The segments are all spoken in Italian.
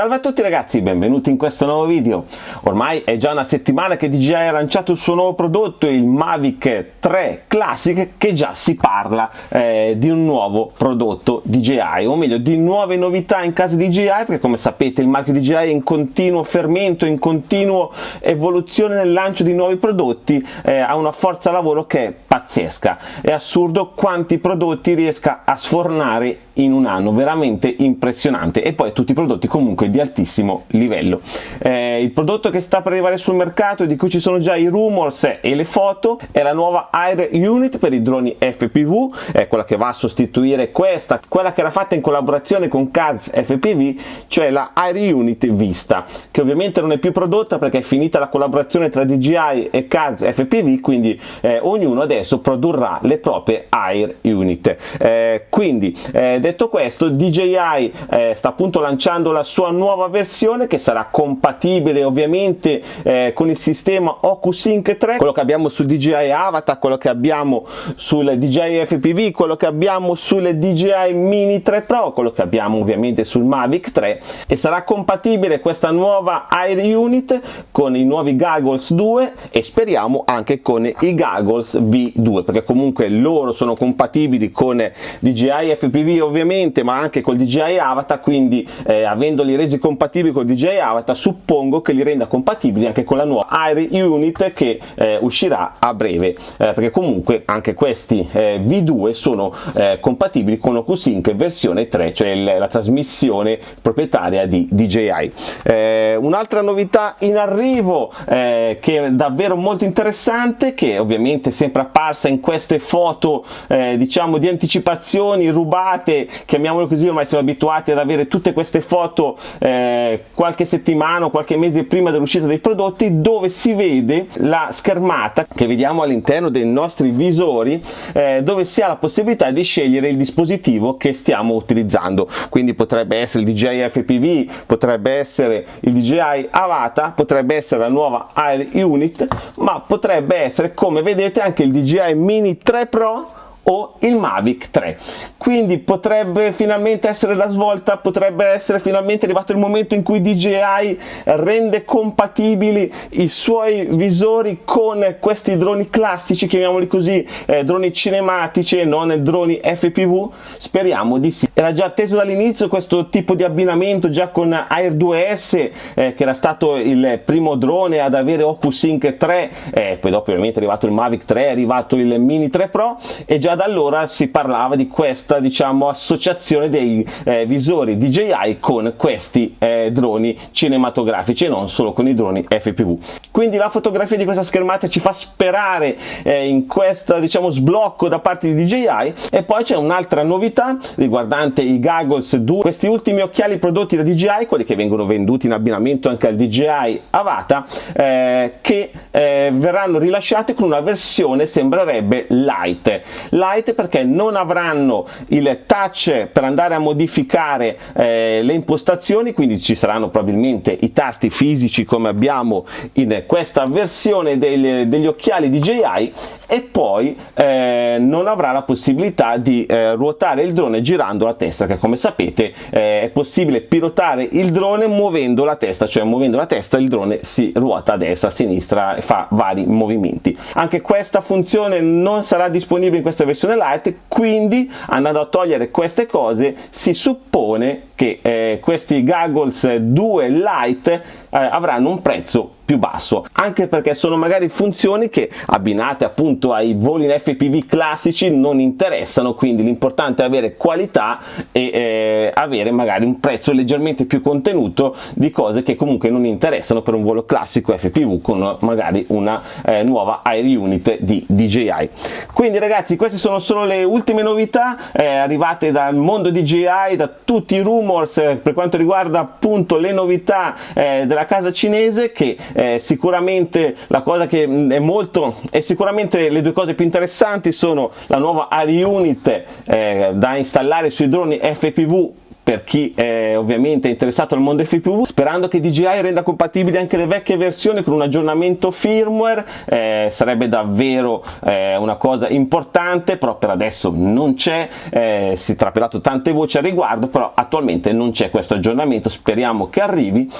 Salve a tutti ragazzi, benvenuti in questo nuovo video. Ormai è già una settimana che DJI ha lanciato il suo nuovo prodotto, il Mavic 3 Classic, che già si parla eh, di un nuovo prodotto DJI, o meglio di nuove novità in casa DJI, perché come sapete il marchio DJI è in continuo fermento, in continuo evoluzione nel lancio di nuovi prodotti, eh, ha una forza lavoro che è pazzesca. È assurdo quanti prodotti riesca a sfornare in un anno, veramente impressionante. E poi tutti i prodotti comunque di altissimo livello. Eh, il prodotto che sta per arrivare sul mercato e di cui ci sono già i rumors e le foto è la nuova Air Unit per i droni FPV, è quella che va a sostituire questa, quella che era fatta in collaborazione con CADS FPV, cioè la Air Unit Vista, che ovviamente non è più prodotta perché è finita la collaborazione tra DJI e CADS FPV, quindi eh, ognuno adesso produrrà le proprie Air Unit. Eh, quindi eh, detto questo, DJI eh, sta appunto lanciando la sua nuova versione che sarà compatibile ovviamente eh, con il sistema OcuSync 3 quello che abbiamo sul DJI Avatar quello che abbiamo sul DJI FPV quello che abbiamo sulle DJI Mini 3 Pro quello che abbiamo ovviamente sul Mavic 3 e sarà compatibile questa nuova Air Unit con i nuovi Goggles 2 e speriamo anche con i Goggles V2 perché comunque loro sono compatibili con DJI FPV ovviamente ma anche col DJI Avatar quindi eh, avendoli resi compatibili con DJI Avatar suppongo che li renda compatibili anche con la nuova Air Unit che eh, uscirà a breve. Eh, perché comunque anche questi eh, V2 sono eh, compatibili con OcuSync versione 3 cioè il, la trasmissione proprietaria di DJI eh, un'altra novità in arrivo eh, che è davvero molto interessante che ovviamente è sempre apparsa in queste foto diciamo di anticipazioni rubate chiamiamolo così ormai siamo abituati ad avere tutte queste foto eh, qualche settimana o qualche mese prima dell'uscita dei prodotti dove si vede la schermata che vediamo all'interno dei nostri visori eh, dove si ha la possibilità di scegliere il dispositivo che stiamo utilizzando. Quindi potrebbe essere il DJI FPV potrebbe essere il DJI Avata potrebbe essere la nuova Air Unit ma potrebbe essere come vedete anche il DJI Mini 3 Pro o il Mavic 3 quindi potrebbe finalmente essere la svolta potrebbe essere finalmente arrivato il momento in cui DJI rende compatibili i suoi visori con questi droni classici chiamiamoli così eh, droni cinematici e non droni FPV speriamo di sì. Era già atteso dall'inizio questo tipo di abbinamento già con Air 2S eh, che era stato il primo drone ad avere OcuSync 3 eh, poi dopo ovviamente è arrivato il Mavic 3 è arrivato il Mini 3 Pro e già da allora si parlava di questa diciamo associazione dei eh, visori DJI con questi eh, droni cinematografici e non solo con i droni FPV quindi la fotografia di questa schermata ci fa sperare eh, in questo diciamo sblocco da parte di DJI e poi c'è un'altra novità riguardante i Goggles 2 questi ultimi occhiali prodotti da DJI quelli che vengono venduti in abbinamento anche al DJI Avata eh, che eh, verranno rilasciati con una versione sembrerebbe light light perché non avranno il touch per andare a modificare eh, le impostazioni quindi ci saranno probabilmente i tasti fisici come abbiamo in questa versione degli, degli occhiali DJI e poi eh, non avrà la possibilità di eh, ruotare il drone girando la testa che come sapete eh, è possibile pilotare il drone muovendo la testa cioè muovendo la testa il drone si ruota a destra a sinistra e fa vari movimenti. Anche questa funzione non sarà disponibile in questa versione light quindi andando a togliere queste cose si suppone che eh, questi goggles 2 light eh, avranno un prezzo più basso. Anche perché sono magari funzioni che abbinate appunto ai voli in FPV classici non interessano quindi l'importante è avere qualità e eh, avere magari un prezzo leggermente più contenuto di cose che comunque non interessano per un volo classico FPV con magari una eh, nuova Air Unit di DJI quindi ragazzi queste sono solo le ultime novità eh, arrivate dal mondo DJI da tutti i rumors eh, per quanto riguarda appunto le novità eh, della casa cinese che eh, sicuramente la cosa che mm, è molto e sicuramente le due cose più interessanti sono la nuova Air Unit eh, da installare sui droni FPV per chi è ovviamente interessato al mondo FPV sperando che DJI renda compatibili anche le vecchie versioni con un aggiornamento firmware eh, sarebbe davvero eh, una cosa importante però per adesso non c'è eh, si è trapelato tante voci al riguardo però attualmente non c'è questo aggiornamento. Speriamo che arrivi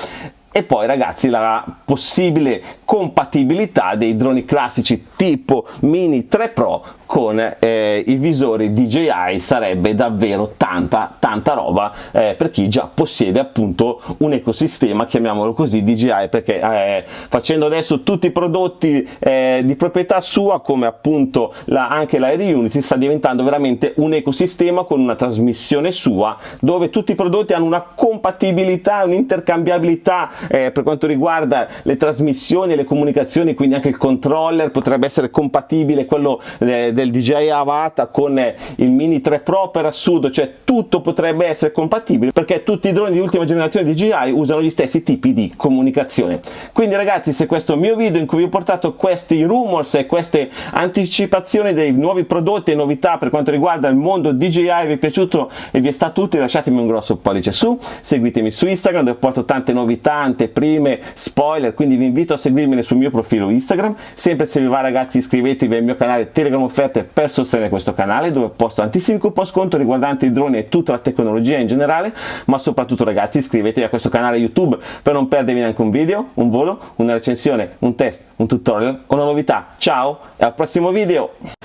e poi ragazzi la possibile compatibilità dei droni classici tipo Mini 3 Pro con eh, i visori DJI sarebbe davvero tanta tanta roba eh, per chi già possiede appunto un ecosistema chiamiamolo così DJI perché eh, facendo adesso tutti i prodotti eh, di proprietà sua come appunto la, anche l'Air Unity sta diventando veramente un ecosistema con una trasmissione sua dove tutti i prodotti hanno una compatibilità un'intercambiabilità eh, per quanto riguarda le trasmissioni e le comunicazioni quindi anche il controller potrebbe essere compatibile quello eh, del DJI Avata con il Mini 3 Pro per assurdo, cioè tutto potrebbe essere compatibile perché tutti i droni di ultima generazione DJI usano gli stessi tipi di comunicazione. Quindi ragazzi se questo mio video in cui vi ho portato questi rumors e queste anticipazioni dei nuovi prodotti e novità per quanto riguarda il mondo DJI vi è piaciuto e vi è stato utile lasciatemi un grosso pollice su, seguitemi su Instagram dove porto tante novità, anteprime, spoiler, quindi vi invito a seguirmi sul mio profilo Instagram, sempre se vi va ragazzi iscrivetevi al mio canale Telegram offerte per sostenere questo canale dove posto tantissimi coupon sconto riguardanti i droni e tutta la tecnologia in generale ma soprattutto ragazzi iscrivetevi a questo canale YouTube per non perdervi neanche un video, un volo, una recensione, un test, un tutorial o una novità. Ciao e al prossimo video!